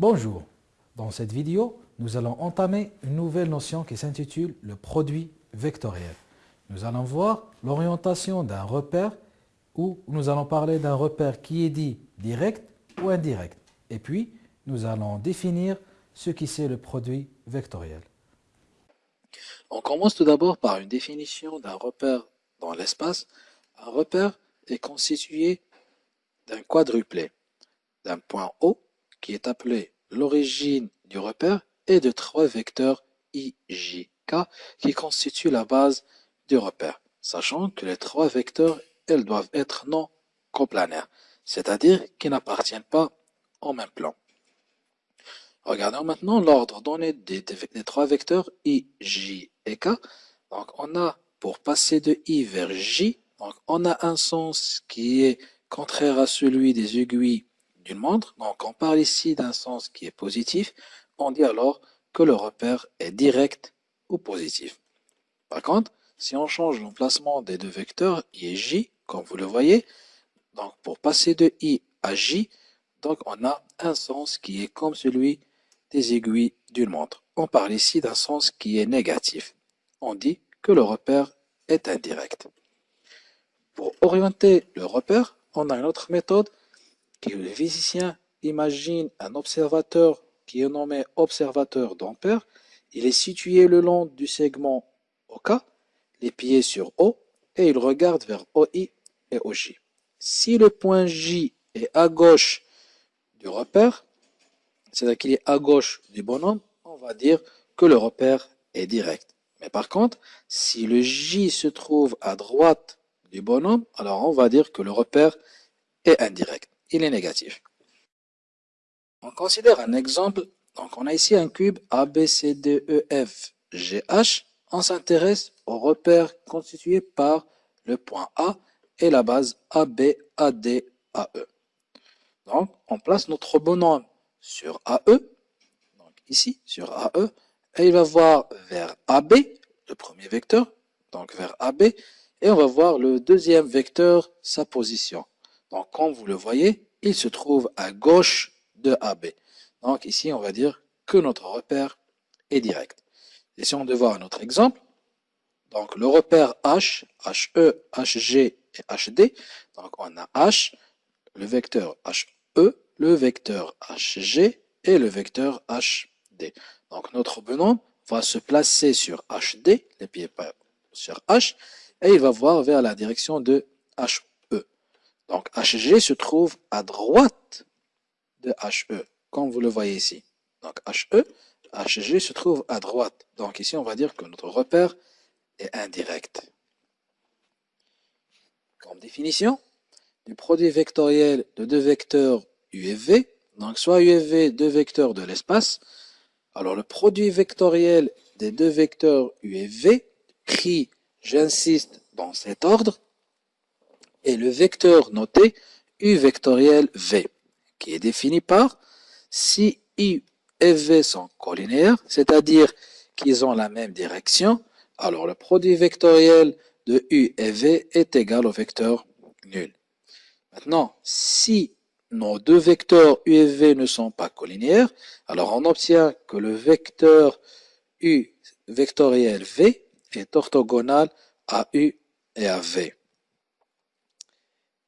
Bonjour, dans cette vidéo, nous allons entamer une nouvelle notion qui s'intitule le produit vectoriel. Nous allons voir l'orientation d'un repère ou nous allons parler d'un repère qui est dit direct ou indirect. Et puis, nous allons définir ce qui c'est le produit vectoriel. On commence tout d'abord par une définition d'un repère dans l'espace. Un repère est constitué d'un quadruplé, d'un point O qui est appelé l'origine du repère et de trois vecteurs i, j, k qui constituent la base du repère, sachant que les trois vecteurs, elles doivent être non coplanaires, c'est-à-dire qu'ils n'appartiennent pas au même plan. Regardons maintenant l'ordre donné des, trois vecteurs i, j et k. Donc on a, pour passer de i vers j, donc on a un sens qui est contraire à celui des aiguilles d'une montre. Donc on parle ici d'un sens qui est positif. On dit alors que le repère est direct ou positif. Par contre, si on change l'emplacement des deux vecteurs i et j, comme vous le voyez, donc pour passer de i à j, donc on a un sens qui est comme celui des aiguilles d'une montre. On parle ici d'un sens qui est négatif. On dit que le repère est indirect. Pour orienter le repère, on a une autre méthode qui le physicien imagine un observateur qui est nommé observateur d'ampère. Il est situé le long du segment OK, les pieds sur O, et il regarde vers OI et OJ. Si le point J est à gauche du repère, c'est-à-dire qu'il est à gauche du bonhomme, on va dire que le repère est direct. Mais par contre, si le J se trouve à droite du bonhomme, alors on va dire que le repère est indirect. Il est négatif. On considère un exemple. Donc on a ici un cube ABCDEFGH. On s'intéresse au repère constitué par le point A et la base ABADAE. Donc on place notre bonhomme sur AE, donc ici, sur AE, et il va voir vers AB, le premier vecteur, donc vers AB, et on va voir le deuxième vecteur, sa position. Donc, comme vous le voyez, il se trouve à gauche de AB. Donc ici, on va dire que notre repère est direct. Essayons de voir un autre exemple. Donc le repère H, HE, HG et HD. Donc on a H, le vecteur HE, le vecteur HG et le vecteur HD. Donc notre bonhomme va se placer sur HD, les pieds sur H, et il va voir vers la direction de HE. Donc HG se trouve à droite de HE, comme vous le voyez ici. Donc HE, HG se trouve à droite. Donc ici, on va dire que notre repère est indirect. Comme définition, du produit vectoriel de deux vecteurs U et V, donc soit U V, deux vecteurs de l'espace. Alors le produit vectoriel des deux vecteurs U et V, pris, j'insiste, dans cet ordre, est le vecteur noté U vectoriel V, qui est défini par si U et V sont collinéaires, c'est-à-dire qu'ils ont la même direction, alors le produit vectoriel de U et V est égal au vecteur nul. Maintenant, si nos deux vecteurs U et V ne sont pas collinéaires, alors on obtient que le vecteur U vectoriel V est orthogonal à U et à V.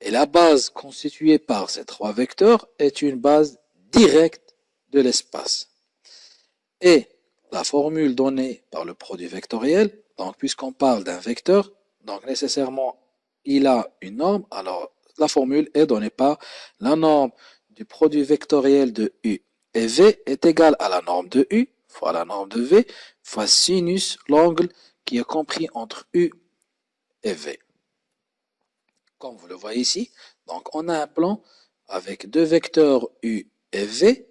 Et la base constituée par ces trois vecteurs est une base directe de l'espace. Et la formule donnée par le produit vectoriel, donc puisqu'on parle d'un vecteur, donc nécessairement il a une norme, alors la formule est donnée par la norme du produit vectoriel de U et V est égale à la norme de U fois la norme de V fois sinus l'angle qui est compris entre U et V. Comme vous le voyez ici, donc on a un plan avec deux vecteurs U et V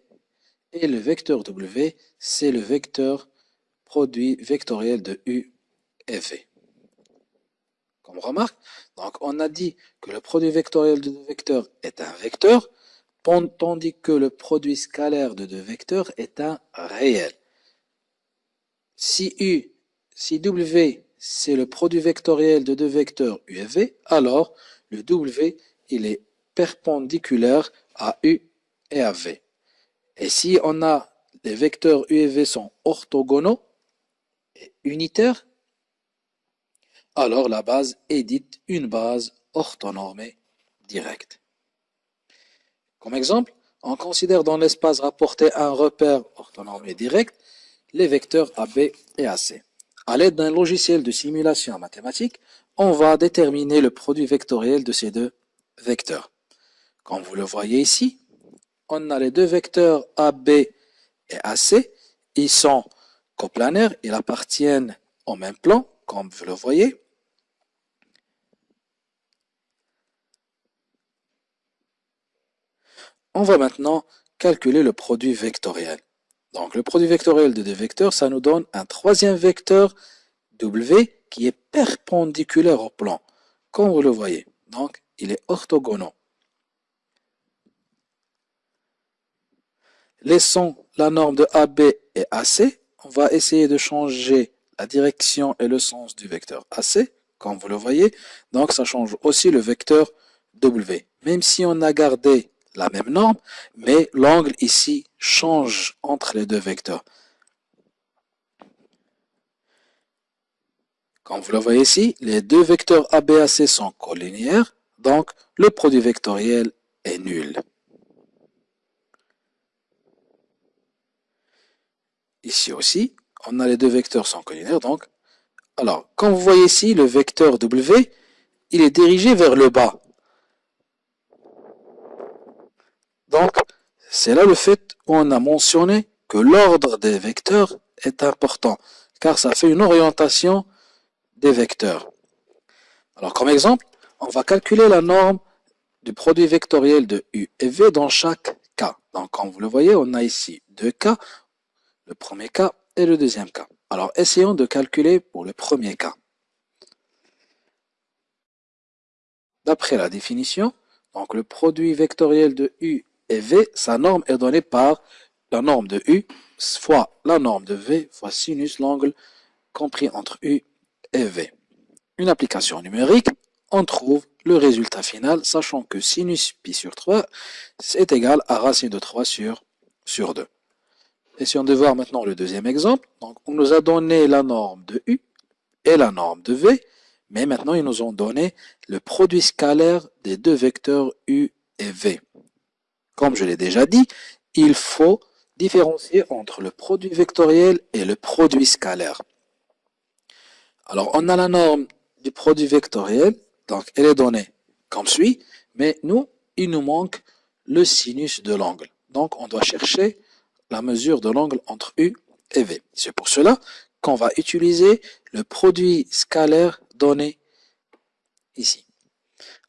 et le vecteur W, c'est le vecteur produit vectoriel de U et V. Comme remarque, donc on a dit que le produit vectoriel de deux vecteurs est un vecteur, tandis que le produit scalaire de deux vecteurs est un réel. Si U, si W, c'est le produit vectoriel de deux vecteurs U et V, alors le W, il est perpendiculaire à U et à V. Et si on a les vecteurs U et V sont orthogonaux et unitaires, alors la base est dite une base orthonormée directe. Comme exemple, on considère dans l'espace rapporté un repère orthonormé direct les vecteurs AB et AC. À l'aide d'un logiciel de simulation mathématique, on va déterminer le produit vectoriel de ces deux vecteurs. Comme vous le voyez ici, on a les deux vecteurs AB et AC. Ils sont coplanaires, ils appartiennent au même plan, comme vous le voyez. On va maintenant calculer le produit vectoriel. Donc le produit vectoriel de deux vecteurs, ça nous donne un troisième vecteur W qui est perpendiculaire au plan, comme vous le voyez. Donc il est orthogonal. Laissons la norme de AB et AC. On va essayer de changer la direction et le sens du vecteur AC, comme vous le voyez. Donc ça change aussi le vecteur W. Même si on a gardé la même norme, mais l'angle ici change entre les deux vecteurs. Comme vous le voyez ici, les deux vecteurs ABAC sont collinéaires, donc le produit vectoriel est nul. Ici aussi, on a les deux vecteurs sont collinaires, donc, alors, comme vous voyez ici, le vecteur W, il est dirigé vers le bas. Donc, c'est là le fait où on a mentionné que l'ordre des vecteurs est important, car ça fait une orientation des vecteurs. Alors, comme exemple, on va calculer la norme du produit vectoriel de U et V dans chaque cas. Donc, comme vous le voyez, on a ici deux cas, le premier cas et le deuxième cas. Alors, essayons de calculer pour le premier cas. D'après la définition, donc le produit vectoriel de U et V, sa norme est donnée par la norme de U fois la norme de V fois sinus l'angle compris entre U Une application numérique, on trouve le résultat final, sachant que sinus pi sur 3 est égal à racine de 3 sur, sur 2. Essayons de voir maintenant le deuxième exemple. On nous a donné la norme de U et la norme de V, mais maintenant ils nous ont donné le produit scalaire des deux vecteurs U et V. Comme je l'ai déjà dit, il faut différencier entre le produit vectoriel et le produit scalaire. Alors, on a la norme du produit vectoriel, donc elle est donnée comme suit, mais nous, il nous manque le sinus de l'angle. Donc, on doit chercher la mesure de l'angle entre U et V. C'est pour cela qu'on va utiliser le produit scalaire donné ici.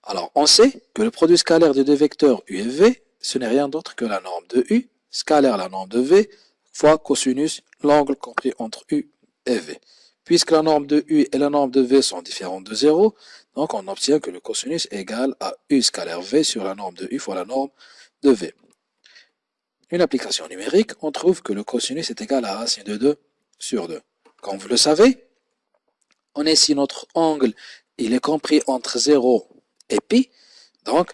Alors, on sait que le produit scalaire des deux vecteurs U et V ce n'est rien d'autre que la norme de U, scalaire la norme de V, fois cosinus l'angle compris entre U et V. Puisque la norme de U et la norme de V sont différentes de 0, donc on obtient que le cosinus est égal à U scalaire V sur la norme de U fois la norme de V. Une application numérique, on trouve que le cosinus est égal à racine de 2 sur 2. Comme vous le savez, on est ici notre angle, il est compris entre 0 et pi, donc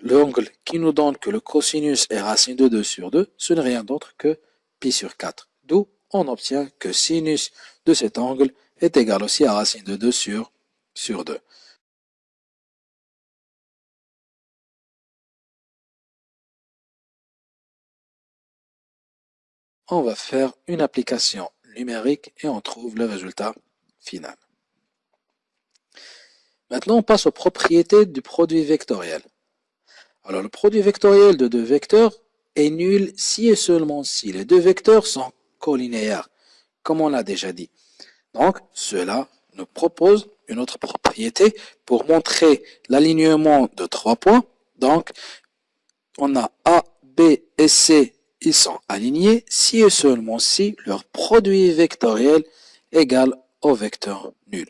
l'angle qui nous donne que le cosinus est racine de 2 sur 2, ce n'est rien d'autre que pi sur 4. D'où on obtient que sinus de cet angle est égal aussi à racine de 2 sur, sur 2. On va faire une application numérique et on trouve le résultat final. Maintenant, on passe aux propriétés du produit vectoriel. Alors le produit vectoriel de deux vecteurs est nul si et seulement si les deux vecteurs sont collinéaires, comme on l'a déjà dit. Donc cela nous propose une autre propriété pour montrer l'alignement de trois points. Donc on a A, B et C, ils sont alignés si et seulement si leur produit vectoriel égal au vecteur nul.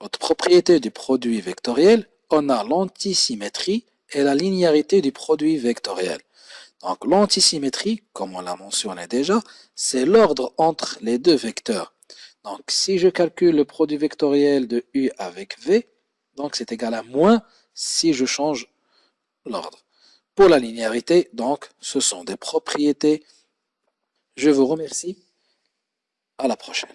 Autre propriété du produit vectoriel, on a l'antisymétrie et la linéarité du produit vectoriel. Donc l'antisymétrie, comme on l'a mentionné déjà, c'est l'ordre entre les deux vecteurs. Donc si je calcule le produit vectoriel de U avec V, donc c'est égal à moins si je change l'ordre. Pour la linéarité, donc, ce sont des propriétés. Je vous remercie. À la prochaine.